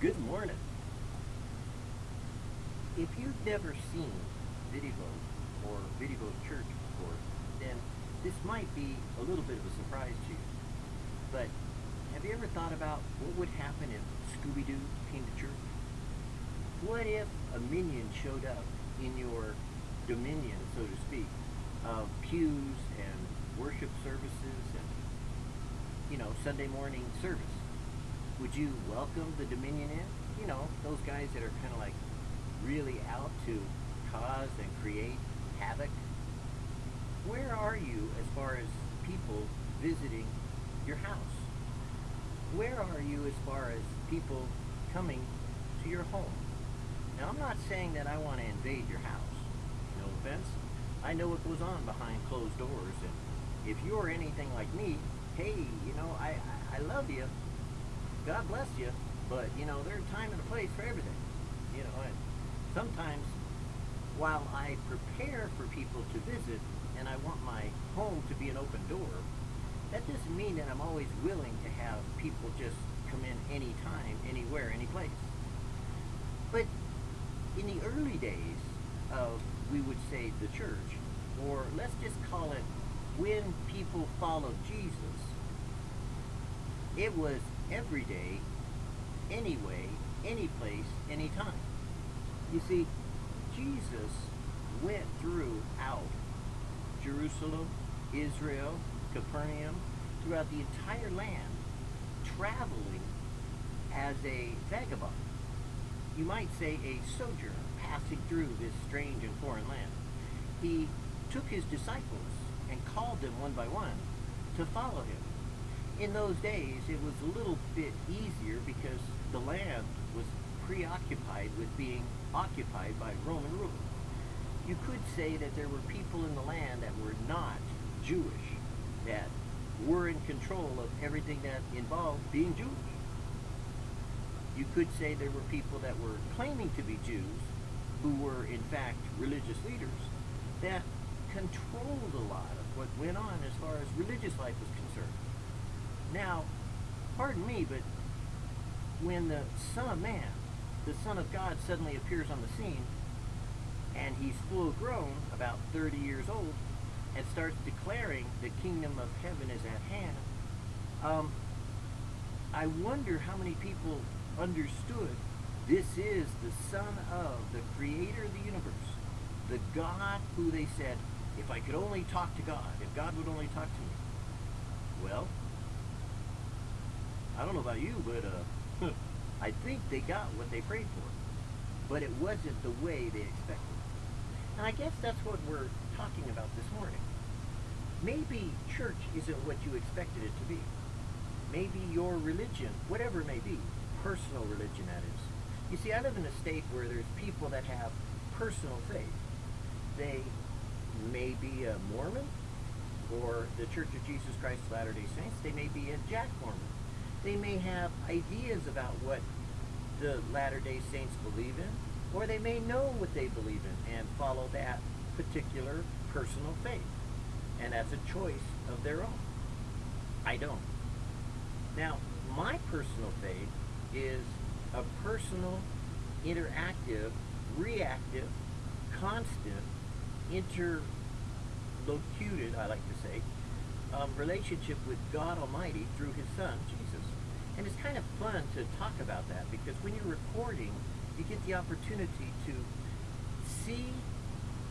Good morning. If you've never seen Vidivo or Vidivo Church before, then this might be a little bit of a surprise to you. But have you ever thought about what would happen if Scooby-Doo came to church? What if a minion showed up in your dominion, so to speak, of pews and worship services and, you know, Sunday morning service? Would you welcome the dominion in? You know, those guys that are kind of like really out to cause and create havoc? Where are you as far as people visiting your house? Where are you as far as people coming to your home? Now, I'm not saying that I want to invade your house. No offense. I know what goes on behind closed doors, and if you're anything like me, hey, you know, I, I, I love you. God bless you, but, you know, there's time and a place for everything. You know, and sometimes while I prepare for people to visit and I want my home to be an open door, that doesn't mean that I'm always willing to have people just come in anytime, anywhere, any place. But in the early days of, we would say, the church, or let's just call it when people followed Jesus, it was every day, anyway, any place, anytime. You see, Jesus went throughout Jerusalem, Israel, Capernaum, throughout the entire land, traveling as a vagabond. You might say a sojourner passing through this strange and foreign land. He took his disciples and called them one by one to follow him. In those days, it was a little bit easier because the land was preoccupied with being occupied by Roman rule. You could say that there were people in the land that were not Jewish, that were in control of everything that involved being Jewish. You could say there were people that were claiming to be Jews, who were in fact religious leaders, that controlled a lot of what went on as far as religious life was concerned. Now, pardon me, but when the Son of Man, the Son of God, suddenly appears on the scene, and he's full grown, about 30 years old, and starts declaring the kingdom of heaven is at hand, um, I wonder how many people understood this is the Son of the Creator of the universe, the God who they said, if I could only talk to God, if God would only talk to me. Well, I don't know about you, but uh, I think they got what they prayed for. But it wasn't the way they expected. And I guess that's what we're talking about this morning. Maybe church isn't what you expected it to be. Maybe your religion, whatever it may be, personal religion that is. You see, I live in a state where there's people that have personal faith. They may be a Mormon or the Church of Jesus Christ of Latter-day Saints. They may be a Jack Mormon. They may have ideas about what the Latter-day Saints believe in, or they may know what they believe in and follow that particular personal faith. And that's a choice of their own. I don't. Now, my personal faith is a personal, interactive, reactive, constant, interlocuted, I like to say, um, relationship with God Almighty through His Son, Jesus. And it's kind of fun to talk about that because when you're recording, you get the opportunity to see,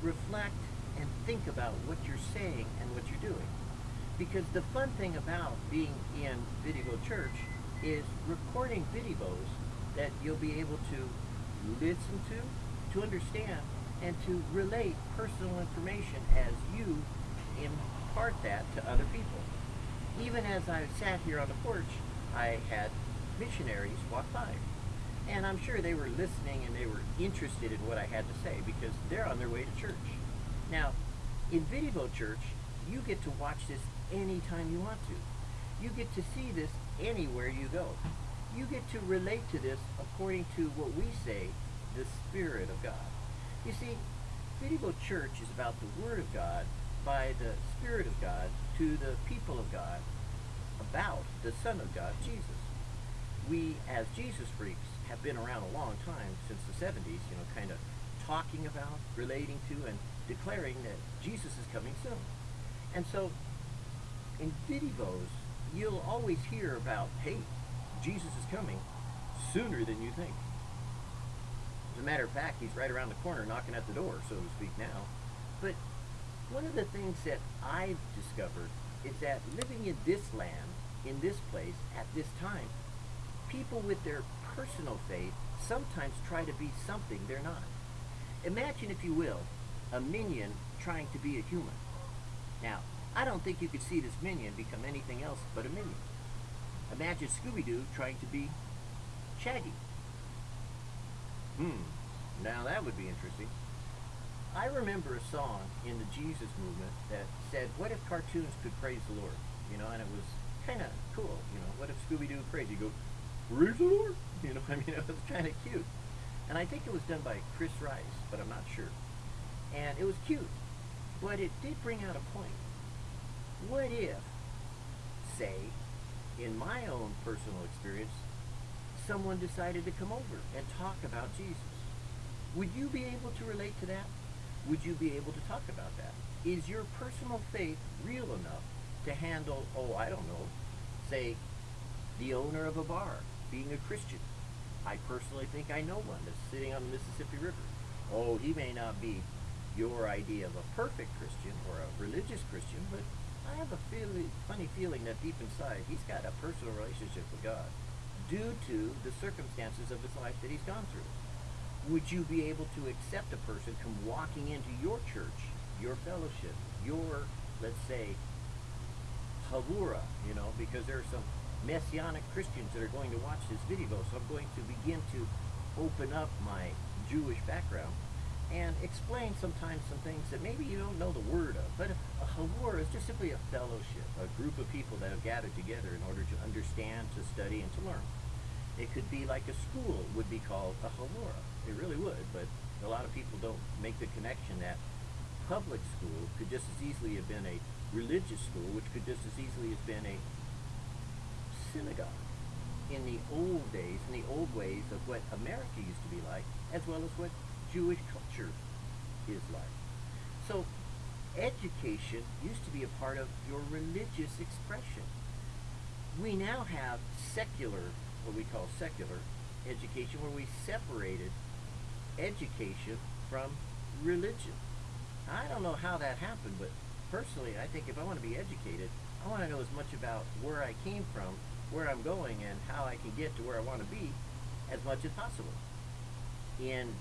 reflect, and think about what you're saying and what you're doing. Because the fun thing about being in Vidivo Church is recording videos that you'll be able to listen to, to understand, and to relate personal information as you impart that to other people. Even as I sat here on the porch, I had missionaries walk by. And I'm sure they were listening and they were interested in what I had to say because they're on their way to church. Now, in Vidivo Church, you get to watch this anytime you want to. You get to see this anywhere you go. You get to relate to this according to what we say, the Spirit of God. You see, Vidivo Church is about the Word of God by the Spirit of God to the people of God about the Son of God, Jesus. we as Jesus freaks have been around a long time since the 70s, you know, kind of talking about, relating to, and declaring that Jesus is coming soon. And so in videos, you'll always hear about, hey, Jesus is coming sooner than you think. As a matter of fact, he's right around the corner knocking at the door, so to speak, now. But one of the things that I've discovered is that living in this land, in this place, at this time, people with their personal faith sometimes try to be something they're not. Imagine, if you will, a minion trying to be a human. Now, I don't think you could see this minion become anything else but a minion. Imagine Scooby-Doo trying to be Shaggy. Hmm, now that would be interesting. I remember a song in the Jesus movement that said, what if cartoons could praise the Lord? You know, and it was kind of cool. You know, what if Scooby-Doo praise? You go, praise the Lord? You know, I mean, it was kind of cute. And I think it was done by Chris Rice, but I'm not sure. And it was cute. But it did bring out a point. What if, say, in my own personal experience, someone decided to come over and talk about Jesus? Would you be able to relate to that? Would you be able to talk about that? Is your personal faith real enough to handle, oh, I don't know, say, the owner of a bar being a Christian? I personally think I know one that's sitting on the Mississippi River. Oh, he may not be your idea of a perfect Christian or a religious Christian, but I have a feeling, funny feeling that deep inside he's got a personal relationship with God due to the circumstances of his life that he's gone through. Would you be able to accept a person come walking into your church, your fellowship, your, let's say, Havura, you know, because there are some messianic Christians that are going to watch this video, so I'm going to begin to open up my Jewish background and explain sometimes some things that maybe you don't know the word of. But a, a Havur is just simply a fellowship, a group of people that have gathered together in order to understand, to study, and to learn. It could be like a school would be called a Havura. It really would, but a lot of people don't make the connection that public school could just as easily have been a religious school, which could just as easily have been a synagogue in the old days, in the old ways of what America used to be like, as well as what Jewish culture is like. So education used to be a part of your religious expression. We now have secular, what we call secular education, where we separated education from religion. I don't know how that happened, but personally, I think if I want to be educated, I want to know as much about where I came from, where I'm going, and how I can get to where I want to be as much as possible. In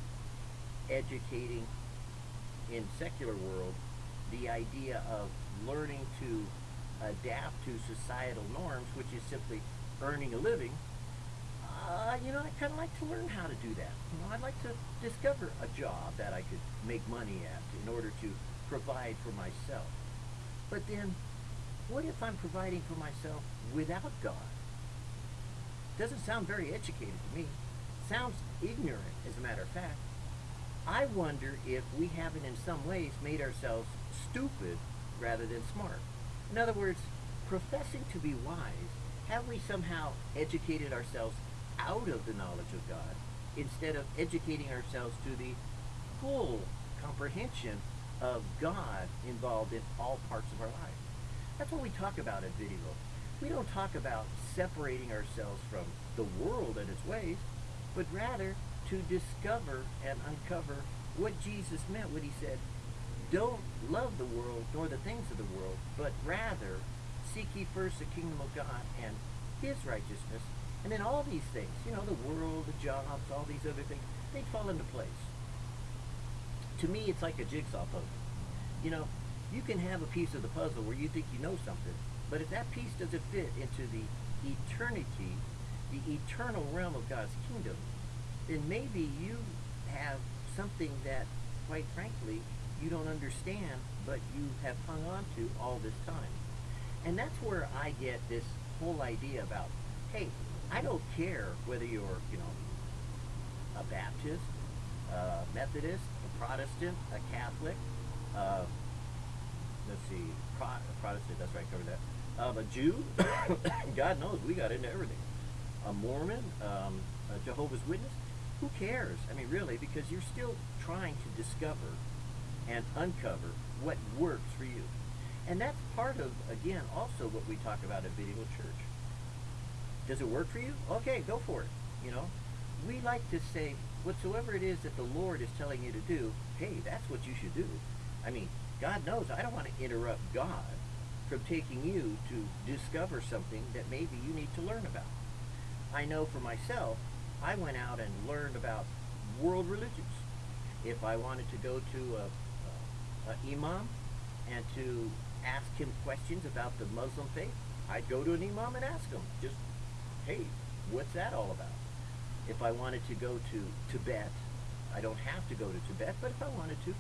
educating in secular world the idea of learning to adapt to societal norms, which is simply earning a living, uh, you know, I kind of like to learn how to do that. You know, I'd like to discover a job that I could make money at in order to provide for myself. But then, what if I'm providing for myself without God? Doesn't sound very educated to me. Sounds ignorant, as a matter of fact. I wonder if we haven't in some ways made ourselves stupid rather than smart. In other words, professing to be wise, have we somehow educated ourselves out of the knowledge of God instead of educating ourselves to the full comprehension of God involved in all parts of our life? That's what we talk about at Vidivo. We don't talk about separating ourselves from the world and its ways, but rather to discover and uncover what Jesus meant when he said, don't love the world nor the things of the world, but rather seek ye first the kingdom of God and his righteousness, and then all these things, you know, the world, the jobs, all these other things, they fall into place. To me, it's like a jigsaw puzzle. You know, you can have a piece of the puzzle where you think you know something, but if that piece doesn't fit into the eternity, the eternal realm of God's kingdom, then maybe you have something that, quite frankly, you don't understand, but you have hung on to all this time. And that's where I get this whole idea about, hey, I don't care whether you're, you know, a Baptist, a Methodist, a Protestant, a Catholic, uh, let's see, Pro Protestant, that's right, cover that, um, a Jew, God knows we got into everything. a Mormon, um, a Jehovah's Witness, who cares? I mean, really, because you're still trying to discover and uncover what works for you. And that's part of, again, also what we talk about at Vidivo Church. Does it work for you? Okay, go for it. You know, we like to say, whatsoever it is that the Lord is telling you to do, hey, that's what you should do. I mean, God knows I don't want to interrupt God from taking you to discover something that maybe you need to learn about. I know for myself, I went out and learned about world religions. If I wanted to go to a, a, a imam and to ask him questions about the Muslim faith, I'd go to an imam and ask him, just, hey, what's that all about? If I wanted to go to Tibet, I don't have to go to Tibet, but if I wanted to,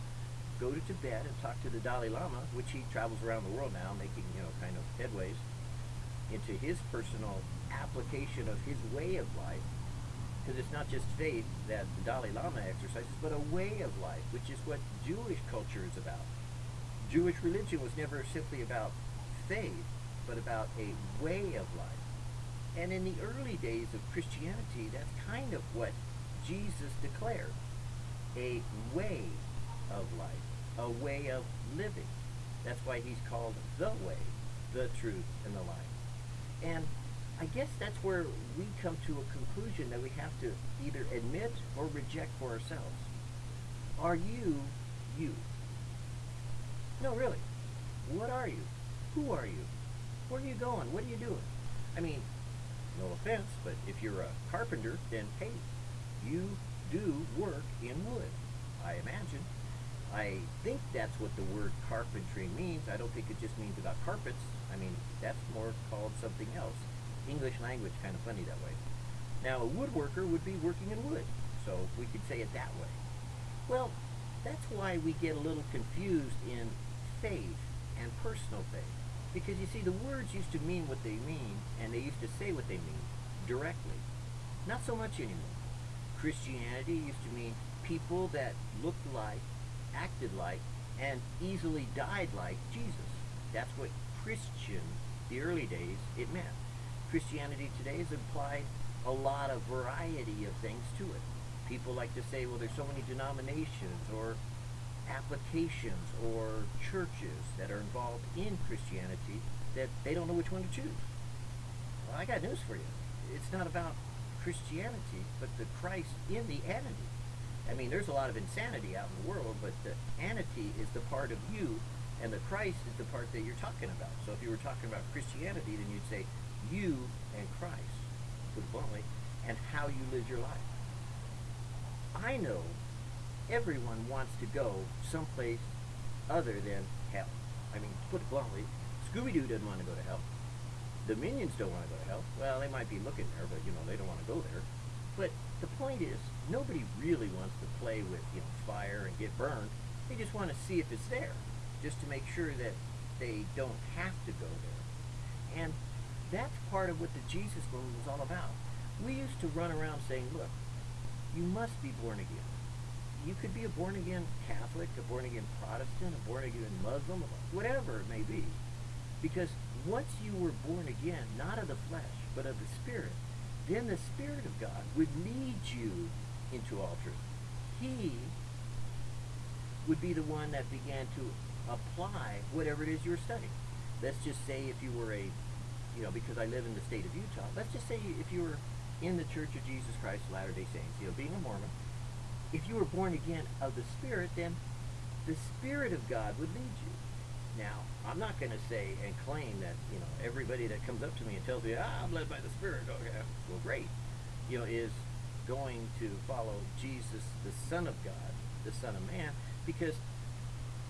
go to Tibet and talk to the Dalai Lama, which he travels around the world now, making, you know, kind of headways into his personal application of his way of life. Because it's not just faith that the Dalai Lama exercises, but a way of life, which is what Jewish culture is about. Jewish religion was never simply about faith, but about a way of life. And in the early days of Christianity, that's kind of what Jesus declared a way of life, a way of living. That's why he's called the way, the truth, and the life. And I guess that's where we come to a conclusion that we have to either admit or reject for ourselves. Are you you? No, really. What are you? Who are you? Where are you going? What are you doing? I mean, no offense, but if you're a carpenter, then hey, you do work in wood, I imagine. I think that's what the word carpentry means. I don't think it just means about carpets. I mean, that's more called something else. English language kind of funny that way. Now, a woodworker would be working in wood, so we could say it that way. Well, that's why we get a little confused in faith and personal faith. Because you see, the words used to mean what they mean, and they used to say what they mean directly. Not so much anymore. Christianity used to mean people that looked like, acted like, and easily died like Jesus. That's what Christian, the early days, it meant. Christianity today has implied a lot of variety of things to it. People like to say, well, there's so many denominations or applications or churches that are involved in Christianity that they don't know which one to choose. Well, I got news for you. It's not about Christianity, but the Christ in the entity. I mean, there's a lot of insanity out in the world, but the entity is the part of you, and the Christ is the part that you're talking about. So if you were talking about Christianity, then you'd say you and Christ, put bluntly, and how you live your life. I know everyone wants to go someplace other than hell. I mean, to put it bluntly, Scooby-Doo doesn't want to go to hell. The minions don't want to go to hell. Well, they might be looking there, but, you know, they don't want to go there. But the point is, nobody really wants to play with, you know, fire and get burned. They just want to see if it's there, just to make sure that they don't have to go there. And that's part of what the Jesus movement was all about. We used to run around saying, look, you must be born again. You could be a born again Catholic, a born again Protestant, a born again Muslim, whatever it may be. Because once you were born again, not of the flesh, but of the Spirit, then the Spirit of God would lead you into all truth. He would be the one that began to apply whatever it is you were studying. Let's just say if you were a you know, because I live in the state of Utah, let's just say if you were in the Church of Jesus Christ of Latter-day Saints, you know, being a Mormon, if you were born again of the Spirit, then the Spirit of God would lead you. Now, I'm not going to say and claim that, you know, everybody that comes up to me and tells me, ah, I'm led by the Spirit, okay, well, great, you know, is going to follow Jesus, the Son of God, the Son of Man, because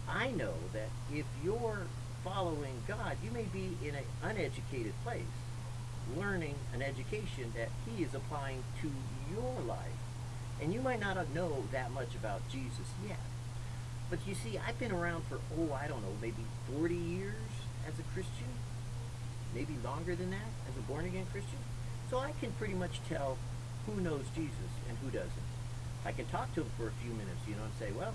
I know that if you're following God, you may be in an uneducated place, learning an education that He is applying to your life. And you might not know that much about Jesus yet. But you see, I've been around for, oh, I don't know, maybe 40 years as a Christian, maybe longer than that as a born again Christian. So I can pretty much tell who knows Jesus and who doesn't. I can talk to him for a few minutes, you know, and say, well,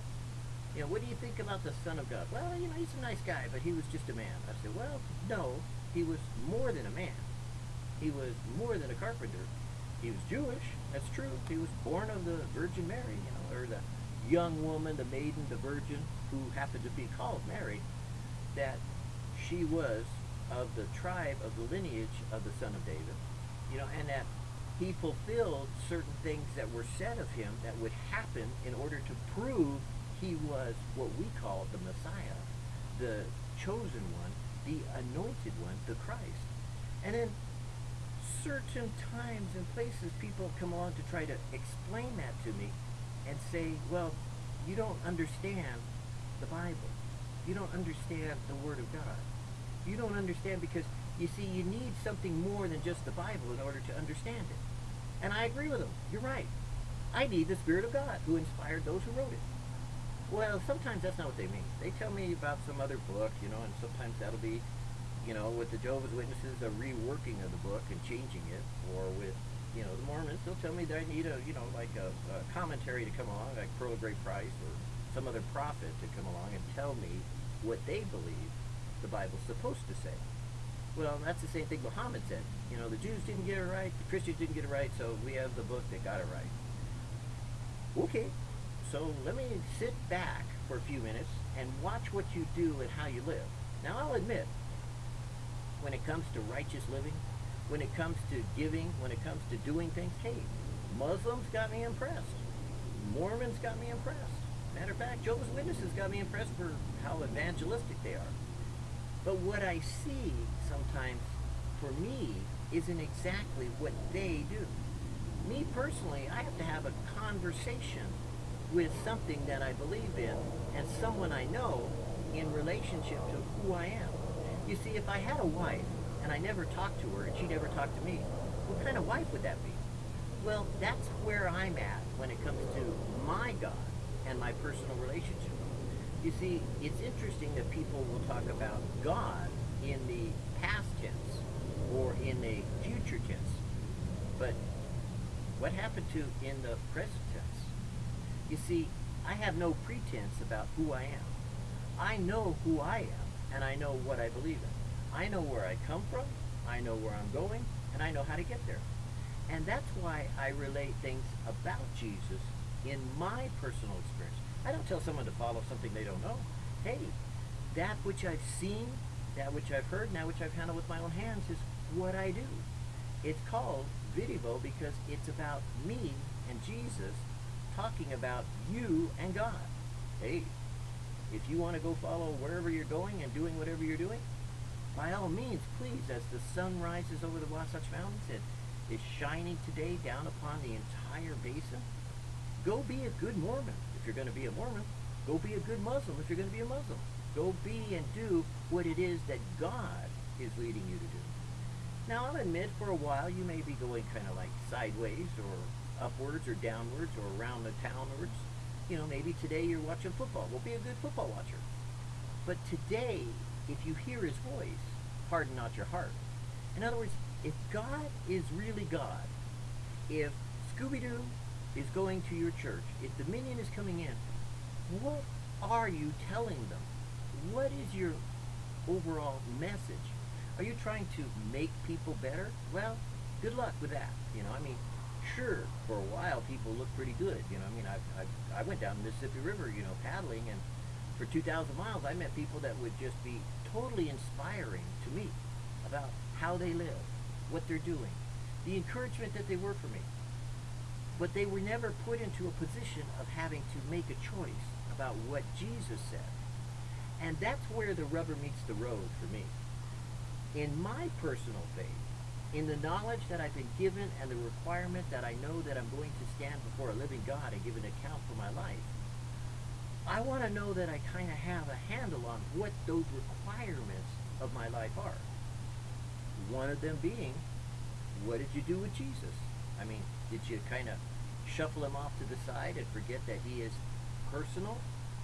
you know, what do you think about the Son of God? Well, you know, he's a nice guy, but he was just a man. I said, well, no, he was more than a man. He was more than a carpenter. He was Jewish. That's true. He was born of the Virgin Mary, you know, or the young woman, the maiden, the virgin, who happened to be called Mary, that she was of the tribe of the lineage of the son of David, you know, and that he fulfilled certain things that were said of him that would happen in order to prove he was what we call the Messiah, the chosen one, the anointed one, the Christ. And then certain times and places people come along to try to explain that to me and say, well, you don't understand the Bible. You don't understand the Word of God. You don't understand because, you see, you need something more than just the Bible in order to understand it. And I agree with them. You're right. I need the Spirit of God who inspired those who wrote it. Well, sometimes that's not what they mean. They tell me about some other book, you know, and sometimes that'll be, you know, with the Jehovah's Witnesses, a reworking of the book and changing it, or with, you know, the Mormons, they'll tell me that I need a, you know, like a, a commentary to come along, like Pearl of Great Price, or some other prophet to come along and tell me what they believe the Bible's supposed to say. Well, that's the same thing Muhammad said. You know, the Jews didn't get it right, the Christians didn't get it right, so we have the book that got it right. Okay, so let me sit back for a few minutes and watch what you do and how you live. Now, I'll admit, when it comes to righteous living, when it comes to giving, when it comes to doing things, hey, Muslims got me impressed. Mormons got me impressed. Matter of fact, Jehovah's Witnesses got me impressed for how evangelistic they are. But what I see sometimes for me isn't exactly what they do. Me personally, I have to have a conversation with something that I believe in and someone I know in relationship to who I am. You see, if I had a wife and I never talked to her and she never talked to me, what kind of wife would that be? Well, that's where I'm at when it comes to my God and my personal relationship. You see, it's interesting that people will talk about God in the past tense or in the future tense. But what happened to in the present tense? You see, I have no pretense about who I am. I know who I am, and I know what I believe in. I know where I come from, I know where I'm going, and I know how to get there. And that's why I relate things about Jesus in my personal experience. I don't tell someone to follow something they don't know. Hey, that which I've seen, that which I've heard, that which I've handled with my own hands is what I do. It's called Vidivo because it's about me and Jesus talking about you and God. Hey, if you want to go follow wherever you're going and doing whatever you're doing, by all means, please, as the sun rises over the Wasatch Mountains and is shining today down upon the entire basin, go be a good Mormon if you're going to be a Mormon. Go be a good Muslim if you're going to be a Muslim. Go be and do what it is that God is leading you to do. Now, I'll admit for a while you may be going kind of like sideways or upwards or downwards or around the townwards. You know, maybe today you're watching football. Well, be a good football watcher. But today, if you hear his voice, harden not your heart. In other words, if God is really God, if Scooby-Doo is going to your church, if Dominion is coming in, what are you telling them? What is your overall message? Are you trying to make people better? Well, good luck with that. You know, I mean, sure, for a while people look pretty good. You know, I mean, I, I, I went down the Mississippi River, you know, paddling, and for 2,000 miles I met people that would just be totally inspiring to me about how they live, what they're doing, the encouragement that they were for me but they were never put into a position of having to make a choice about what Jesus said. And that's where the rubber meets the road for me. In my personal faith, in the knowledge that I've been given and the requirement that I know that I'm going to stand before a living God and give an account for my life, I want to know that I kind of have a handle on what those requirements of my life are. One of them being, what did you do with Jesus? I mean, did you kind of shuffle him off to the side and forget that he is personal,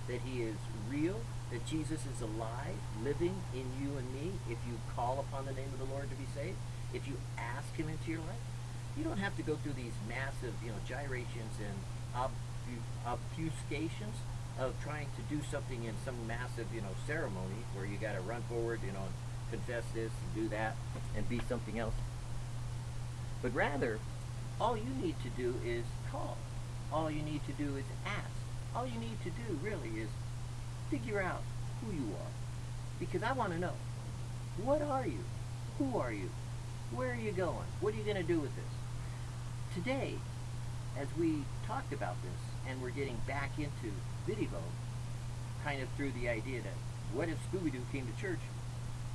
that he is real, that Jesus is alive, living in you and me if you call upon the name of the Lord to be saved, if you ask him into your life. You don't have to go through these massive, you know, gyrations and obfuscations of trying to do something in some massive, you know, ceremony where you got to run forward, you know, confess this and do that and be something else. But rather, all you need to do is call. All you need to do is ask. All you need to do really is figure out who you are. Because I want to know, what are you? Who are you? Where are you going? What are you going to do with this? Today, as we talked about this, and we're getting back into Vidivo, kind of through the idea that what if Scooby-Doo came to church?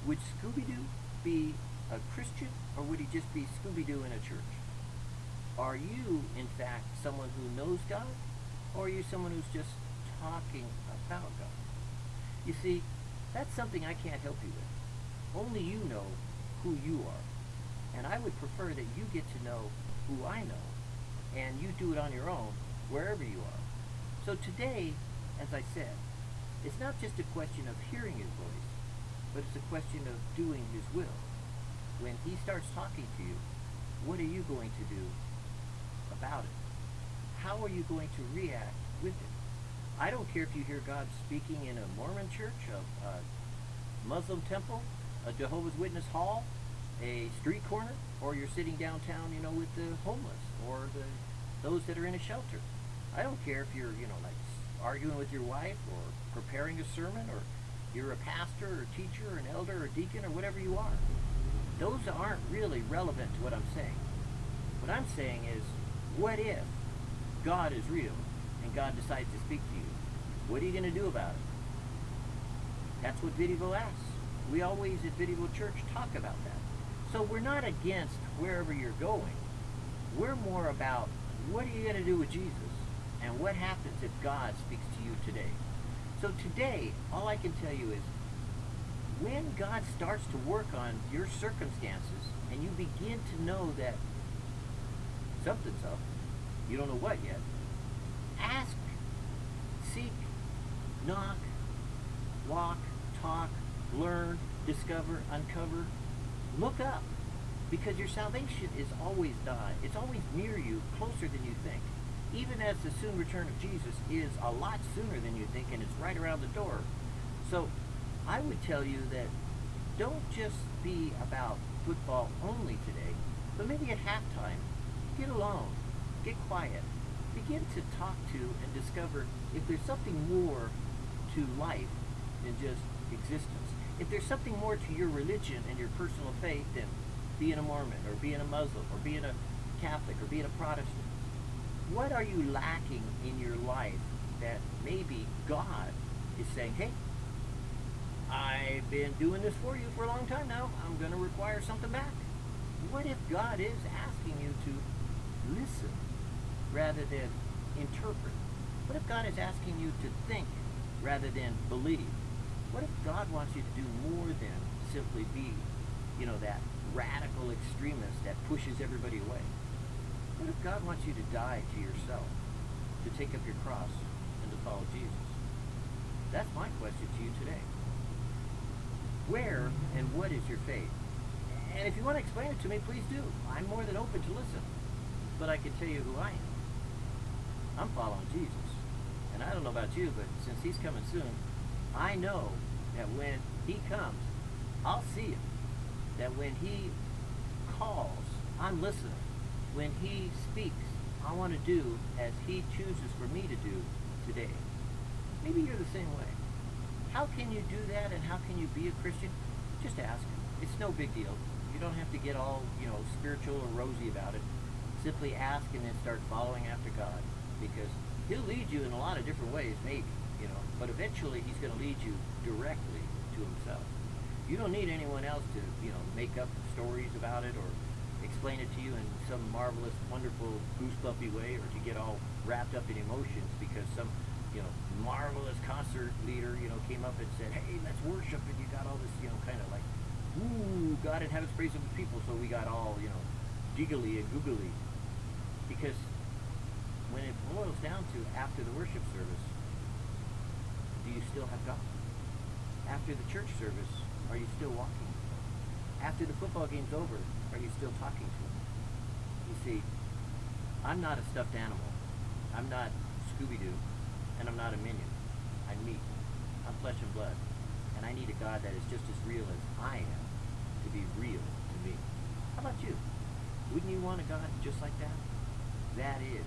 Would Scooby-Doo be a Christian, or would he just be Scooby-Doo in a church? Are you, in fact, someone who knows God, or are you someone who's just talking about God? You see, that's something I can't help you with. Only you know who you are. And I would prefer that you get to know who I know, and you do it on your own, wherever you are. So today, as I said, it's not just a question of hearing his voice, but it's a question of doing his will. When he starts talking to you, what are you going to do about it? How are you going to react with it? I don't care if you hear God speaking in a Mormon church, a, a Muslim temple, a Jehovah's Witness hall, a street corner, or you're sitting downtown, you know, with the homeless or the those that are in a shelter. I don't care if you're, you know, like arguing with your wife or preparing a sermon or you're a pastor or a teacher or an elder or deacon or whatever you are. Those aren't really relevant to what I'm saying. What I'm saying is, what if God is real and God decides to speak to you? What are you going to do about it? That's what Vidivo asks. We always at Vidivo Church talk about that. So we're not against wherever you're going. We're more about what are you going to do with Jesus? And what happens if God speaks to you today? So today, all I can tell you is when God starts to work on your circumstances and you begin to know that something's up, you don't know what yet, ask, seek, knock, walk, talk, learn, discover, uncover, look up. Because your salvation is always nigh. It's always near you, closer than you think. Even as the soon return of Jesus is a lot sooner than you think, and it's right around the door. So I would tell you that don't just be about football only today, but maybe at halftime, get alone, get quiet, begin to talk to and discover if there's something more to life than just existence. If there's something more to your religion and your personal faith than being a Mormon or being a Muslim or being a Catholic or being a Protestant? What are you lacking in your life that maybe God is saying, hey, I've been doing this for you for a long time now. I'm going to require something back. What if God is asking you to listen rather than interpret? What if God is asking you to think rather than believe? What if God wants you to do more than simply be, you know, that radical extremist that pushes everybody away? What if God wants you to die to yourself, to take up your cross, and to follow Jesus? That's my question to you today. Where and what is your faith? And if you want to explain it to me, please do. I'm more than open to listen. But I can tell you who I am. I'm following Jesus. And I don't know about you, but since he's coming soon, I know that when he comes, I'll see him that when he calls, I'm listening. When he speaks, I want to do as he chooses for me to do today. Maybe you're the same way. How can you do that and how can you be a Christian? Just ask. It's no big deal. You don't have to get all, you know, spiritual or rosy about it. Simply ask and then start following after God because he'll lead you in a lot of different ways, maybe, you know, but eventually he's going to lead you directly to himself. You don't need anyone else to, you know, make up stories about it or explain it to you in some marvelous, wonderful, goosebumpy way or to get all wrapped up in emotions because some, you know, marvelous concert leader, you know, came up and said, hey, let's worship, and you got all this, you know, kind of like, ooh, God in heaven's praise of his people, so we got all, you know, giggly and googly. Because when it boils down to after the worship service, do you still have God? After the church service, are you still walking? After the football game's over, are you still talking to him? You see, I'm not a stuffed animal. I'm not Scooby-Doo, and I'm not a minion. I'm meat. I'm flesh and blood. And I need a God that is just as real as I am to be real to me. How about you? Wouldn't you want a God just like that? that is